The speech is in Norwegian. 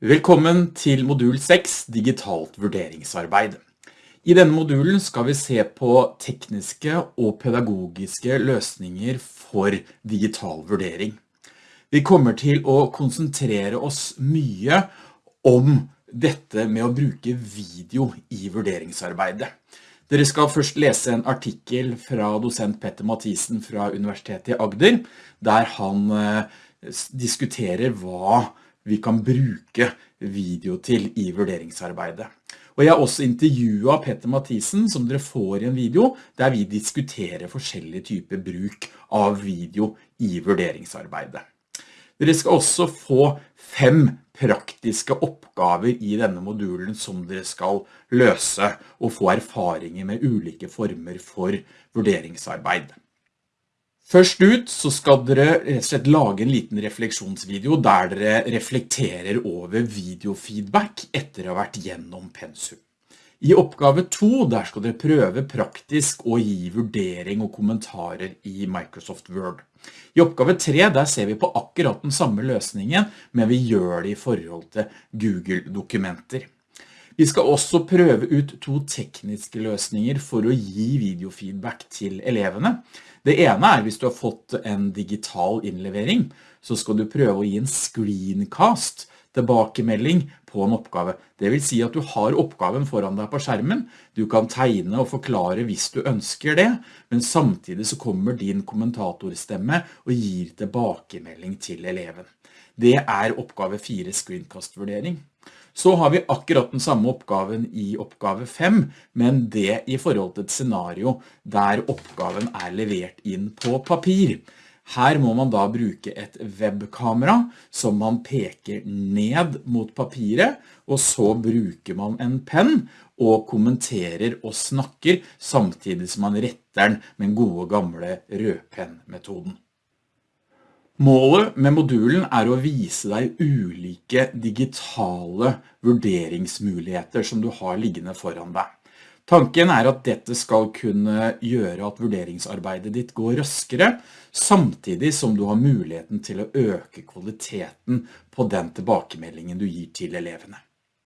Velkommen til modul 6, digitalt vurderingsarbeid. I denne modulen skal vi se på tekniske og pedagogiske løsninger for digital vurdering. Vi kommer til å konsentrere oss mye om dette med å bruke video i vurderingsarbeidet. Dere skal først lese en artikkel fra dosent Petter Mathisen fra Universitetet i Agder, der han eh, diskuterer hva vi kan bruke video til i vurderingsarbeidet. Og jeg har også intervjuet Petter Mathisen, som dere får i en video, der vi diskuterer forskjellige typer bruk av video i vurderingsarbeidet. Dere skal også få fem praktiske oppgaver i denne modulen som dere skal løse og få erfaringer med ulike former for vurderingsarbeid. Først ut så skal dere rett og slett lage en liten refleksjonsvideo der dere reflekterer over videofeedback etter å ha vært gjennom pensum. I oppgave 2 der skal dere prøve praktisk å gi vurdering og kommentarer i Microsoft Word. I oppgave 3 der ser vi på akkurat den samme løsningen, men vi gjør det i forhold til Google-dokumenter. Vi skal også prøve ut to tekniske løsninger for å gi videofeedback til elevene. Det ene er hvis du har fått en digital innlevering, så skal du prøve å gi en screencast tilbakemelding på en oppgave. Det vil si at du har oppgaven foran deg på skjermen, du kan tegne og forklare hvis du ønsker det, men samtidig så kommer din kommentatorstemme og gir tilbakemelding til eleven. Det er oppgave 4 screencast-vurdering. Så har vi akkurat den samme oppgaven i oppgave 5, men det i forhold til et scenario der oppgaven er levert inn på papir. Her må man da bruke et webkamera som man peker ned mot papiret, og så bruker man en penn og kommenterer og snakker samtidig som man retter den med den gode gamle rødpenn-metoden. Målet med modulen er å vise deg ulike digitale vurderingsmuligheter som du har liggende foran deg. Tanken er at dette skal kunne gjøre at vurderingsarbeidet ditt går raskere, samtidig som du har muligheten til å øke kvaliteten på den tilbakemeldingen du gir til elevene.